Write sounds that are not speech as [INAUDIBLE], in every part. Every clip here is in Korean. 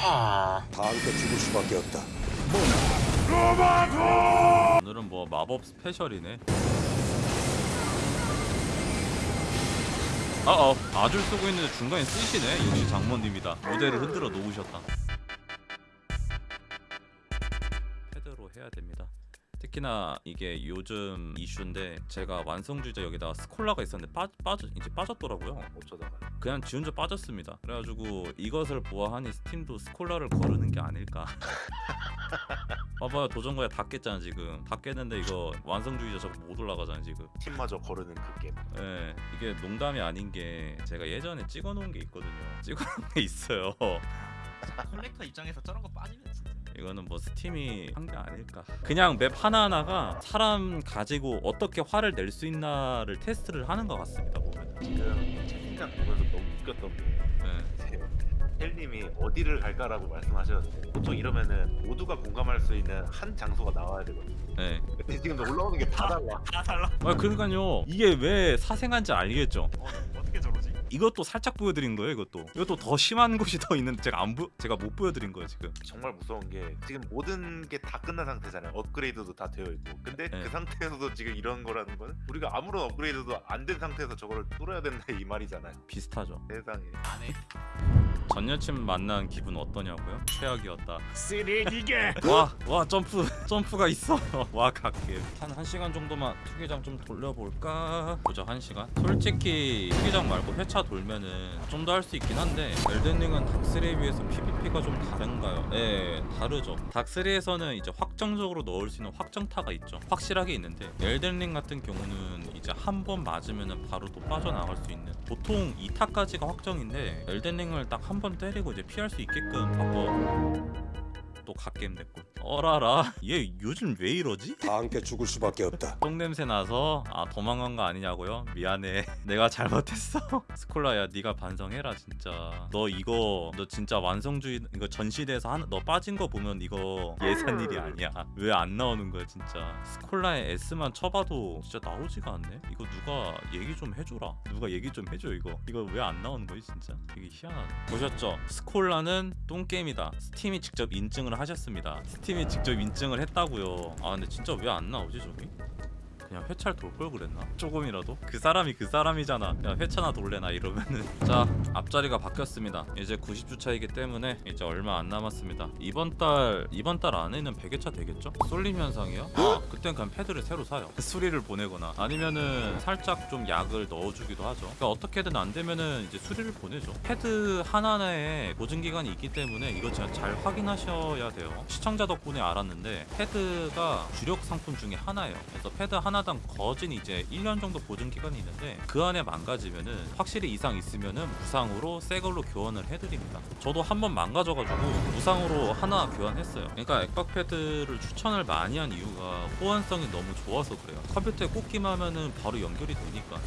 다 함께 죽을 수밖에 없다. 오늘은 뭐 마법 스페셜이네. 아어 아줄 쓰고 있는데 중간에 쓰시네. 역시 장모님이다. 모델을 흔들어 놓으셨다. 특히나 이게 요즘 이슈인데 제가 완성주의자 여기다가 스콜라가 있었는데 빠, 빠져 이제 빠졌더라고요. 어쩌다가 그냥 지 혼자 빠졌습니다. 그래가지고 이것을 보아하니 스팀도 스콜라를 거르는 게 아닐까. [LAUGHS] 봐봐요 도전과제 다 깼잖아 지금. 다 깼는데 이거 완성주의자 저거 못 올라가잖아 지금. 스팀마저 거르는 그 게임 예, 이게 농담이 아닌 게 제가 예전에 찍어놓은 게 있거든요. 찍어놓은 게 있어요. 컬렉터 입장에서 저런 거 빠지면 진짜 이거는 뭐 스팀이 한 게 아닐까. 그냥 맵 하나하나가 사람 가지고 어떻게 화를 낼 수 있나를 테스트를 하는 것 같습니다 보면. 지금 채팅창 보면서 너무 웃겼던 게 예. 이제 헬님이 어디를 갈까라고 말씀하셨는데 보통 이러면은 모두가 공감할 수 있는 한 장소가 나와야 되거든요 예. 근데 지금 올라오는 게 다 달라 다 달라 아 그러니까요. 이게 왜 사생한지 알겠죠? 어, 어떻게 저러지? 이것도 살짝 보여드린 거예요. 이것도 이것도 더 심한 곳이 더 있는데 제가 안 보, 제가 못 보여드린 거예요 지금. 정말 무서운 게 지금 모든 게 다 끝난 상태잖아요 업그레이드도 다 되어 있고 근데 네. 그 상태에서도 지금 이런 거라는 거는 우리가 아무런 업그레이드도 안 된 상태에서 저거를 뚫어야 된다 이 말이잖아요 비슷하죠. 세상에 안해 전 여친 만난 기분 어떠냐고요? 최악이었다. 쓰레기게 [LAUGHS] 와, 와 점프, 점프가 있어. [LAUGHS] 와 갈게. 한한 시간 정도만 투기장 좀 돌려볼까? 보자 한 시간. 솔직히 투기장 말고 회차 돌면은 좀 더 할 수 있긴 한데 엘든링은 닥3에 비해서 PVP가 좀 다른가요? 네, 다르죠. 닥3에서는 이제 확정적으로 넣을 수 있는 확정타가 있죠. 확실하게 있는데 엘든링 같은 경우는 이제 한 번 맞으면은 바로 또 빠져나갈 수 있는. 보통 2타까지가 확정인데 엘든링을 딱 한 번 때리고 이제 피할 수 있게끔 바꿔. 또 갓겜 됐군. 어라라. 얘 요즘 왜 이러지? 다 함께 죽을 수밖에 없다. 똥 냄새 나서 아 도망간 거 아니냐고요? 미안해. [LAUGHS] 내가 잘못했어. [LAUGHS] 스콜라야 네가 반성해라 진짜. 너 이거 너 진짜 완성주의 이거 전시대에서 한, 너 빠진 거 보면 이거 예산 일이 아니야. 왜 안 나오는 거야 진짜. 스콜라의 S만 쳐봐도 진짜 나오지가 않네. 이거 누가 얘기 좀 해줘라. 누가 얘기 좀 해줘 이거. 이거 왜 안 나오는 거지 진짜. 이게 희한하네. 보셨죠? 스콜라는 똥게임이다. 스팀이 직접 인증을 하셨습니다. 스팀이 직접 인증을 했다고요. 아 근데 진짜 왜 안 나오지 저기? 그냥 회차를 돌 걸 그랬나? 조금이라도? 그 사람이 그 사람이잖아. 야 회차나 돌래나 이러면은 [LAUGHS] 자 앞자리가 바뀌었습니다. 이제 90주 차이기 때문에 이제 얼마 안 남았습니다. 이번 달 이번 달 안에는 100회차 되겠죠? 쏠림 현상이요? 아 [GASPS] 그땐 그냥 패드를 새로 사요. 수리를 보내거나 아니면은 살짝 좀 약을 넣어주기도 하죠. 그러니까 어떻게든 안 되면은 이제 수리를 보내죠. 패드 하나하나에 보증 기간이 있기 때문에 이거 진짜 잘 확인하셔야 돼요. 시청자 덕분에 알았는데 패드가 주력 상품 중에 하나예요. 그래서 패드 하나 당 거진 이제 1년 정도 보증 기간이 있는데 그 안에 망가지면은 확실히 이상 있으면은 무상으로 새 걸로 교환을 해드립니다. 저도 한 번 망가져가지고 무상으로 하나 교환했어요. 그러니까 액박 패드를 추천을 많이 한 이유가 호환성이 너무 좋아서 그래요. 컴퓨터에 꽂기만 하면은 바로 연결이 되니까.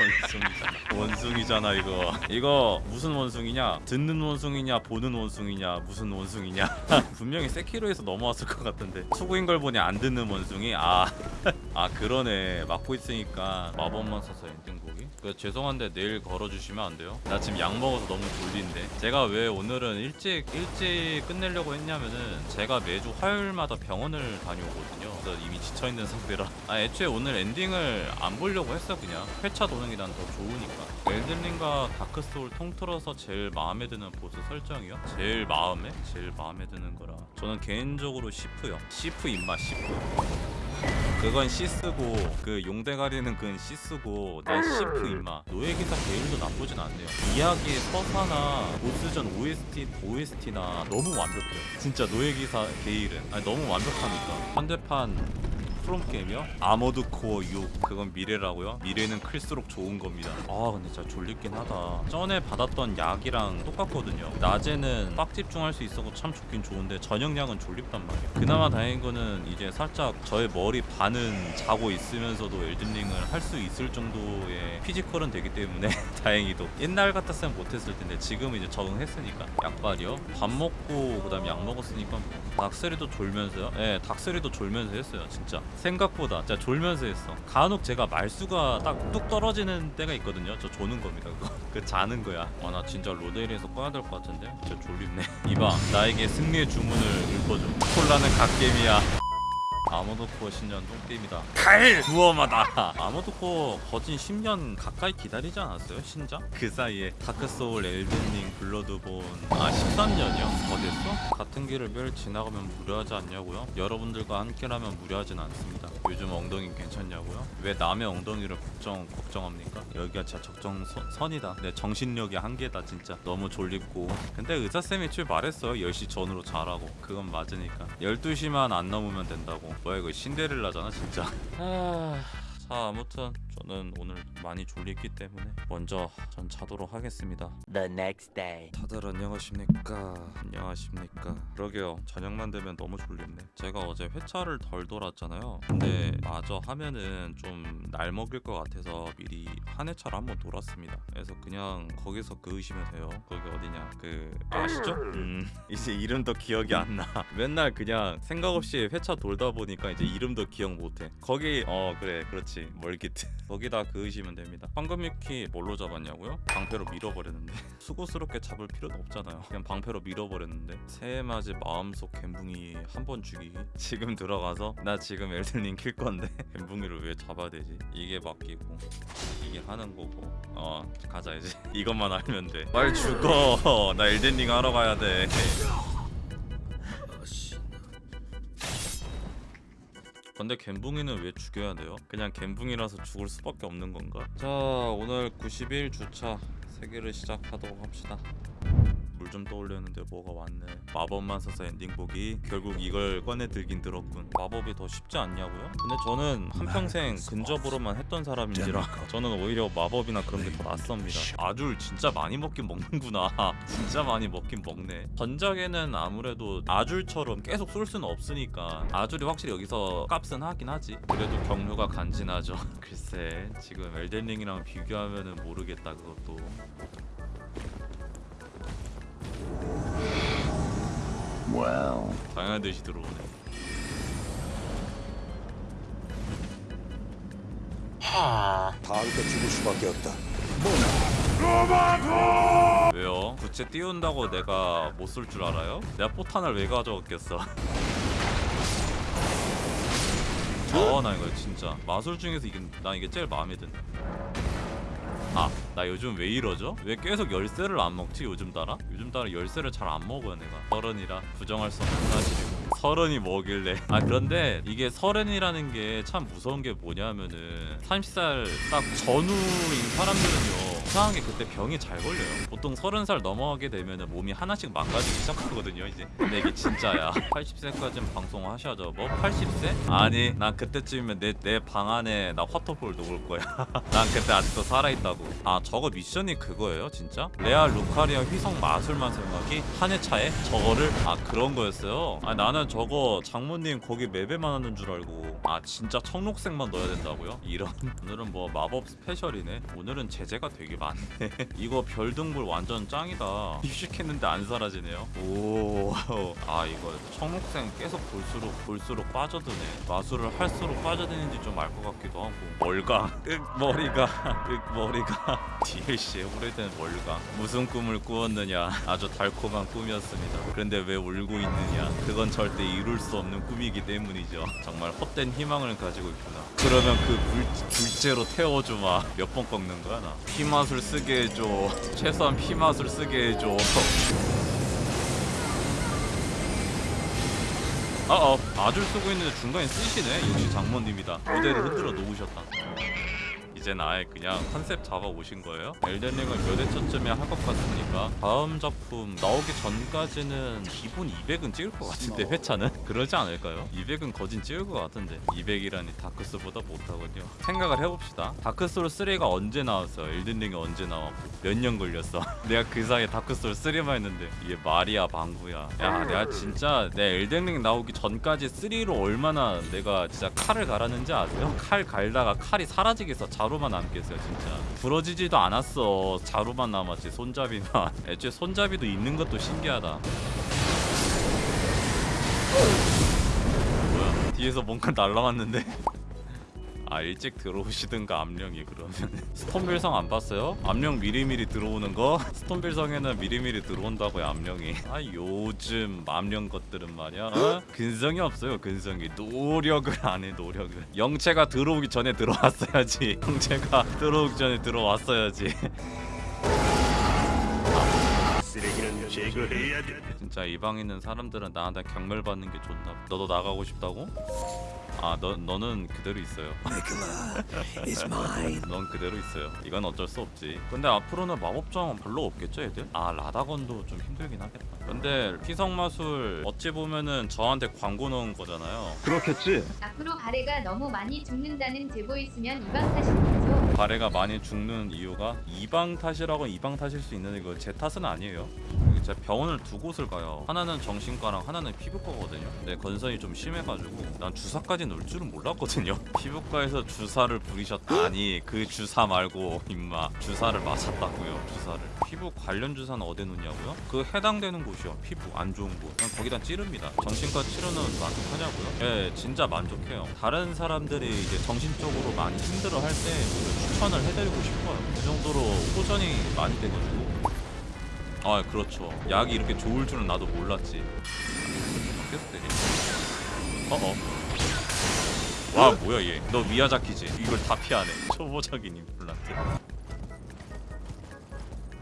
원숭이잖아. 원숭이잖아 이거. 이거 무슨 원숭이냐? 듣는 원숭이냐? 보는 원숭이냐? 무슨 원숭이냐? [LAUGHS] 분명히 세키로에서 넘어왔을 것 같은데 수구인 걸 보니 안 듣는 원숭이. 아, [LAUGHS] 아 그러네. 막고 있으니까 마법만 써서 엔딩곡이. 그 죄송한데 내일 걸어주시면 안 돼요? 나 지금 약 먹어서 너무 졸린데. 제가 왜 오늘은 일찍 일찍 끝내려고 했냐면은 제가 매주 화요일마다 병원을 다녀오거든요. 그래서 이미 지쳐 있는 상태라. 아 애초에 오늘 엔딩을 안 보려고 했어 그냥. 회차 도는 게 난 더 좋으니까. 엘든링과 다크소울 통틀어서 제일 마음에 드는 보스 설정이요? 제일 마음에? 제일 마음에 드는 거라. 저는 개인적으로 시프요. 시프 임마 시프. 그건 쓰고 그 용대가리는 그건 쓰고 난 시프 임마 노예기사 게일도 나쁘진 않네요 이야기의 서사나 보스전 OST, OST나 너무 완벽해요 진짜 노예기사 게일은 아니 너무 완벽하니까 현대판 프롬 게임이요? 아머드 코어 6 그건 미래라고요? 미래는 클수록 좋은 겁니다. 아 근데 진짜 졸리긴 하다. 전에 받았던 약이랑 똑같거든요. 낮에는 빡 집중할 수 있어서 참 좋긴 좋은데 저녁 약은 졸립단 말이에요. 그나마 다행인 거는 이제 살짝 저의 머리 반은 자고 있으면서도 엘든링을 할 수 있을 정도의 피지컬은 되기 때문에 [LAUGHS] 다행히도. 옛날 같았으면 못했을 텐데 지금 이제 적응했으니까. 약발이요? 밥 먹고 그 다음에 약 먹었으니까 닭세리도 졸면서요? 예 닭세리도 졸면서 했어요 진짜 생각보다 진짜 졸면서 했어. 간혹 제가 말수가 딱 뚝 떨어지는 때가 있거든요. 저 조는 겁니다 그거. [LAUGHS] 그 자는 거야. 아 나 진짜 로데일에서 꺼야 될 것 같은데? 진짜 졸립네. 이봐 나에게 승리의 주문을 읊어줘. 콜라는 갓게임이야 아모도코 신년 똥게임이다 칼! 무엄하다 아모도코 거진 10년 가까이 기다리지 않았어요 신작? 그 사이에 다크소울 엘든링 블러드본 아 13년이요? 더 됐어? 같은 길을 매일 지나가면 무료하지 않냐고요? 여러분들과 함께라면 무료하진 않습니다 요즘 엉덩이 괜찮냐고요? 왜 남의 엉덩이를 걱정, 걱정합니까? 여기가 진짜 적정 선 이다. 내 정신력이 한계다 진짜. 너무 졸립고. 근데 의사쌤이 출 말했어요. 10시 전으로 자라고. 그건 맞으니까. 12시만 안 넘으면 된다고. 뭐야 이거 신데렐라잖아 진짜. 아... 자 아무튼 저는 오늘 많이 졸리기 때문에 먼저 전 자도록 하겠습니다. The next day. 다들 안녕하십니까? 안녕하십니까? 그러게요. 저녁만 되면 너무 졸립네. 제가 어제 회차를 덜 돌았잖아요. 근데 마저 하면은 좀 날 먹일 것 같아서 미리 한 회차를 한번 돌았습니다. 그래서 그냥 거기서 그으시면 돼요. 거기 어디냐? 그 아시죠? 음. [LAUGHS] 이제 이름도 기억이 안나. 맨날 그냥 생각 없이 회차 돌다 보니까 이제 이름도 기억 못해. 거기 어 그래. 그렇지. 멀기트 거기다 그으시면 됩니다. 황금미키 뭘로 잡았냐고요? 방패로 밀어버렸는데. [LAUGHS] 수고스럽게 잡을 필요도 없잖아요. 그냥 방패로 밀어버렸는데. 새해 맞이 마음속 갬붕이 한 번 죽이기 지금 들어가서 나 지금 엘든링 킬 건데. [LAUGHS] 갬붕이를 왜 잡아야 되지? 이게 맡기고. 이게 하는 거고. 어 가자 이제. [LAUGHS] 이것만 알면 돼말 죽어. 나 엘든링 하러 가야 돼 근데 갬붕이는 왜 죽여야 돼요? 그냥 갬붕이라서 죽을 수밖에 없는 건가? 자 오늘 91 주차 세계를 시작하도록 합시다 물 좀 떠올렸는데 뭐가 왔네. 마법만 써서 엔딩 보기. 결국 이걸 꺼내 들긴 들었군. 마법이 더 쉽지 않냐고요? 근데 저는 한평생 근접으로만 했던 사람인지라 저는 오히려 마법이나 그런 게 더 낯섭니다. 아줄 진짜 많이 먹긴 먹는구나. [LAUGHS] 진짜 많이 먹긴 먹네. 전작에는 아무래도 아줄처럼 계속 쏠 수는 없으니까 아줄이 확실히 여기서 값은 하긴 하지. 그래도 경로가 간지나죠. [LAUGHS] 글쎄 지금 엘덴링이랑 비교하면은 모르겠다 그것도 당연한 듯이 들어오네. 다 함께 죽을 수밖에 없다. 왜요? 부채 띄운다고 내가 못 쏠 줄 알아요? 내가 포탄을 왜 가져왔겠어? [LAUGHS] 아나 이거 진짜. 마술 중에서 이게 나 이게 제일 마음에 드네. 아 나 요즘 왜 이러죠? 왜 계속 열쇠를 안 먹지 요즘 따라? 요즘 따라 열쇠를 잘 안 먹어요 내가 서른이라 부정할 수 없는 사실이고 서른이 뭐길래. 아 그런데 이게 서른이라는 게 참 무서운 게 뭐냐면은 30살 딱 전후인 사람들은요 이상하게 그때 병이 잘 걸려요. 보통 서른 살 넘어가게 되면은 몸이 하나씩 망가지기 시작하거든요 이제. 근데 이게 진짜야. [LAUGHS] 80세까지는 방송하셔야죠. 뭐 80세? 아니 난 그때쯤이면 내 내 방 안에 나 화터볼 놓을 거야. [LAUGHS] 난 그때 아직도 살아있다고. 아 저거 미션이 그거예요 진짜? 레알 루카리아 휘성 마술만 생각이? 한 회차에? 저거를? 아 그런 거였어요? 아 나는 저거 장모님 거기 맵에만 하는 줄 알고 아 진짜 청록색만 넣어야 된다고요? 이런. [LAUGHS] 오늘은 뭐 마법 스페셜이네. 오늘은 제재가 되게 많네. [LAUGHS] 이거 별등불 완전 짱이다. [LAUGHS] 입식했는데 안 사라지네요. 오아 이거 청록색 계속 볼수록 볼수록 빠져드네. 마술을 할수록 빠져드는지 좀 알 것 같기도 하고. 윽 머리가. 윽 머리가. DLC의 오래된 멀강 무슨 꿈을 꾸었느냐. 아주 달콤한 꿈이었습니다. 그런데 왜 울고 있느냐. 그건 절대 이룰 수 없는 꿈이기 때문이죠. 정말 헛된 희망을 가지고 있구나. 그러면 그 물, 둘째로 태워주마. 몇 번 꺾는 거야 나? 피맛을 쓰게 해줘. 최소한 피맛을 쓰게 해줘. 어어 아줄 쓰고 있는데 중간에 쓰시네? 역시 장모님이다. 무대를 흔들어 놓으셨다 이젠 아예 그냥 컨셉 잡아 오신 거예요? 엘덴링을 몇 회차쯤에 할 것 같습니까? 다음 작품 나오기 전까지는 기본 200은 찍을 것 같은데 회차는? [LAUGHS] 그러지 않을까요? 200은 거진 찍을 것 같은데 200이라니 다크스보다 못하군요 생각을 해봅시다 다크소울 3가 언제 나왔어? 엘덴링이 언제 나왔고 몇 년 걸렸어? [LAUGHS] 내가 그 사이에 다크소울 3만 했는데 이게 말이야 방구야 야 내가 진짜 내 엘덴링 나오기 전까지 3로 얼마나 내가 진짜 칼을 갈았는지 아세요? 칼 갈다가 칼이 사라지겠어 자루만 남겠어요 진짜. 부러지지도 않았어 자루만 남았지 손잡이만 [LAUGHS] 애초에 손잡이도 있는 것도 신기하다. 뭐야? 뒤에서 뭔가 [LAUGHS] 날라왔는데 아 일찍 들어오시든가 암령이 그러면 [LAUGHS] 스톤빌성 안 봤어요? 암령 미리미리 들어오는 거? [LAUGHS] 스톤빌성에는 미리미리 들어온다고요 암령이 [LAUGHS] 아 요즘 암령 것들은 말이야 어? 근성이 없어요 근성이 노력을 안 해 노력을 영체가 들어오기 전에 들어왔어야지 영체가 들어오기 전에 들어왔어야지. 진짜 이 방에 있는 사람들은 나한테 경멸 받는 게 좋나 봐. 너도 나가고 싶다고? 아, 너 너는 그대로 있어요. 넌 그대로 있어요. 이건 어쩔 수 없지. 근데 앞으로는 마법정 별로 없겠죠, 애들? 아, 라다건도 좀 힘들긴 하겠다. 근데 피성 마술 어찌 보면은 저한테 광고 넣은 거잖아요. 그렇겠지. 앞으로 바레가 너무 많이 죽는다는 제보 있으면 이방 탓인 거죠. 바레가 많이 죽는 이유가 이방 탓이라고 이방 탓일 수 있는 이거 제 탓은 아니에요. 제가 병원을 두 곳을 가요. 하나는 정신과랑 하나는 피부과거든요. 근데 건선이 좀 심해가지고 난 주사까지 넣을 줄은 몰랐거든요. [LAUGHS] 피부과에서 주사를 부리셨다니 그 주사 말고 임마 주사를 맞았다고요. 주사를. 피부 관련 주사는 어디 놓냐고요? 그 해당되는 곳이요. 피부 안 좋은 곳. 그냥 거기다 찌릅니다. 정신과 치료는 만족하냐고요? 예, 진짜 만족해요. 다른 사람들이 이제 정신적으로 많이 힘들어 할 때 추천을 해드리고 싶어요. 그 정도로 호전이 많이 돼가지고. 아 그렇죠. 약이 이렇게 좋을 줄은 나도 몰랐지. 계속 때리네. 어어 와 뭐야 얘너 미야자키지? 이걸 다 피하네. 초보적인 임플란트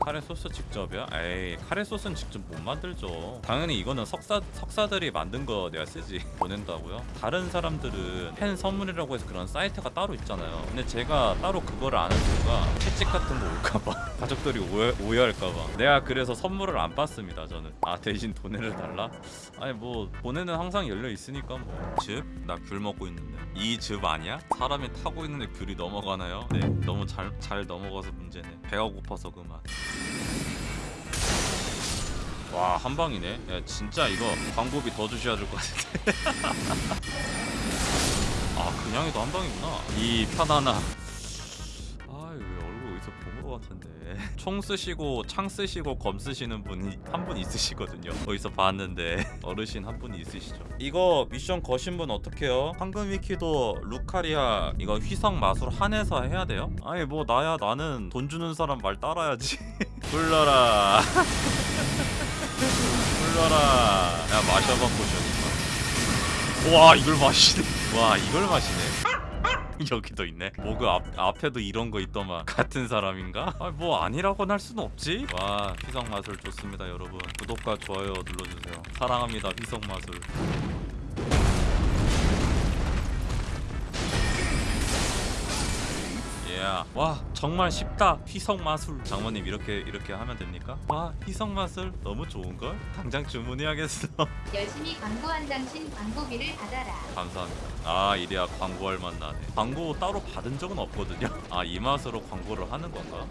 카레 소스 직접이야? 에이 카레 소스는 직접 못 만들죠 당연히 이거는 석사, 석사들이 만든 거 내가 쓰지 [LAUGHS] 보낸다고요? 다른 사람들은 팬 선물이라고 해서 그런 사이트가 따로 있잖아요 근데 제가 따로 그거를 안한 이유가 채찍 같은 거 올까봐 [LAUGHS] 가족들이 오해, 오해할까봐 내가 그래서 선물을 안 받습니다 저는 아 대신 돈을 달라? 아니 뭐 보내는 항상 열려 있으니까 뭐 즙? 나 귤 먹고 있는데 이 즙 아니야? 사람이 타고 있는데 귤이 넘어가나요? 네 너무 잘, 잘 넘어가서 문제네 배가 고파서 그만 와 한방이네. 야 진짜 이거 광고비 더 주셔야 될 것 같은데. [LAUGHS] 아 그냥 해도 한방이구나. 이 편하나 아유 얼굴 어디서 본 것 같은데 총 쓰시고 창 쓰시고 검 쓰시는 분이 한 분 있으시거든요. 어디서 봤는데 [LAUGHS] 어르신 한 분이 있으시죠. 이거 미션 거신 분 어떡해요? 황금 위키도 루카리아 이거 휘성 마술 한해서 해야 돼요? 아니 뭐 나야 나는 돈 주는 사람 말 따라야지. [LAUGHS] 불러라. [LAUGHS] 불러라. 야 마셔봐 보셔 와 이걸 마시네. 와 이걸 마시네 여기도 있네. 뭐그 앞, 앞에도 이런 거 있더만. [LAUGHS] 같은 사람인가? 아, 뭐 아니라고는 할 수는 없지. 와 휘성 마술 좋습니다 여러분. 구독과 좋아요 눌러주세요. 사랑합니다 휘성 마술 예. 와 정말 쉽다 휘성 마술 장모님 이렇게 이렇게 하면 됩니까? 와 휘성 마술 너무 좋은걸? 당장 주문해야겠어 [LAUGHS] 열심히 광고한 당신 광고비를 받아라. 감사합니다. 아 이래야 광고할 맛 나네. 광고 따로 받은 적은 없거든요. 아 이 맛으로 광고를 하는 건가?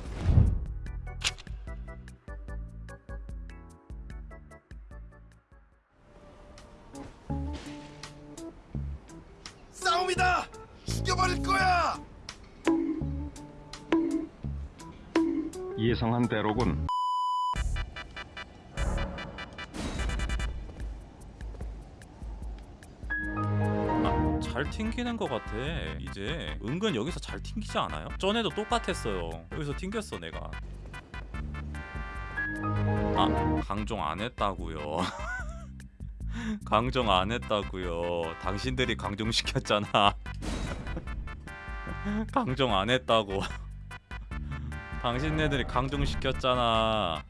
예상한 대로군. 아, 잘 튕기는 것 같아. 이제 은근 여기서 잘 튕기지 않아요? 전에도 똑같았어요. 여기서 튕겼어 내가. 아 강종 안 했다고요. [LAUGHS] 강종 안 했다고요. 당신들이 강종 시켰잖아. [LAUGHS] 강종 안 했다고. 당신네들이 강종 시켰잖아.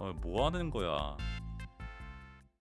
어, 뭐 하는 거야?